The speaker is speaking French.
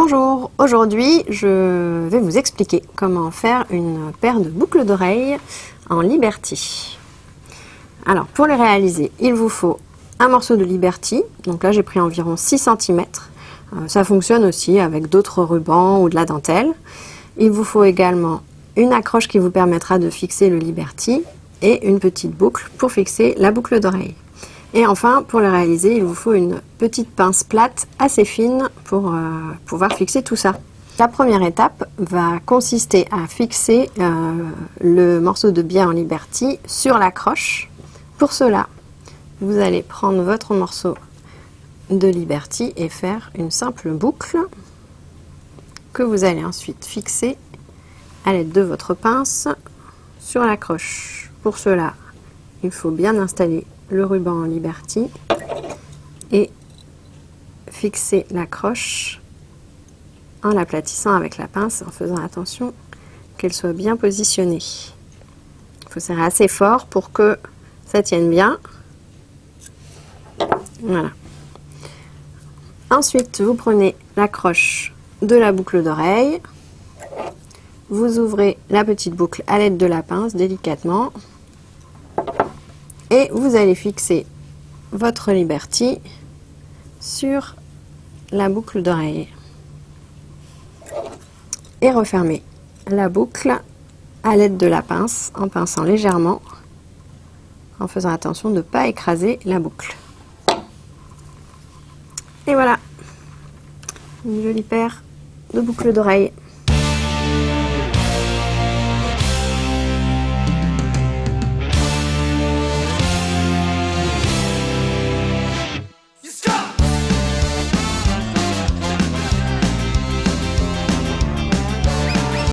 Bonjour, aujourd'hui je vais vous expliquer comment faire une paire de boucles d'oreilles en Liberty. Alors pour les réaliser, il vous faut un morceau de Liberty, donc là j'ai pris environ 6 cm. Euh, ça fonctionne aussi avec d'autres rubans ou de la dentelle. Il vous faut également une accroche qui vous permettra de fixer le Liberty et une petite boucle pour fixer la boucle d'oreille. Et enfin, pour le réaliser, il vous faut une petite pince plate assez fine pour euh, pouvoir fixer tout ça. La première étape va consister à fixer euh, le morceau de biais en Liberty sur l'accroche. Pour cela, vous allez prendre votre morceau de Liberty et faire une simple boucle que vous allez ensuite fixer à l'aide de votre pince sur l'accroche. Pour cela, il faut bien installer le ruban en Liberty et fixer l'accroche en l'aplatissant avec la pince en faisant attention qu'elle soit bien positionnée. Il faut serrer assez fort pour que ça tienne bien. Voilà. Ensuite, vous prenez l'accroche de la boucle d'oreille. Vous ouvrez la petite boucle à l'aide de la pince délicatement et vous allez fixer votre Liberty sur la boucle d'oreille et refermer la boucle à l'aide de la pince en pinçant légèrement en faisant attention de ne pas écraser la boucle. Et voilà, une jolie paire de boucles d'oreilles.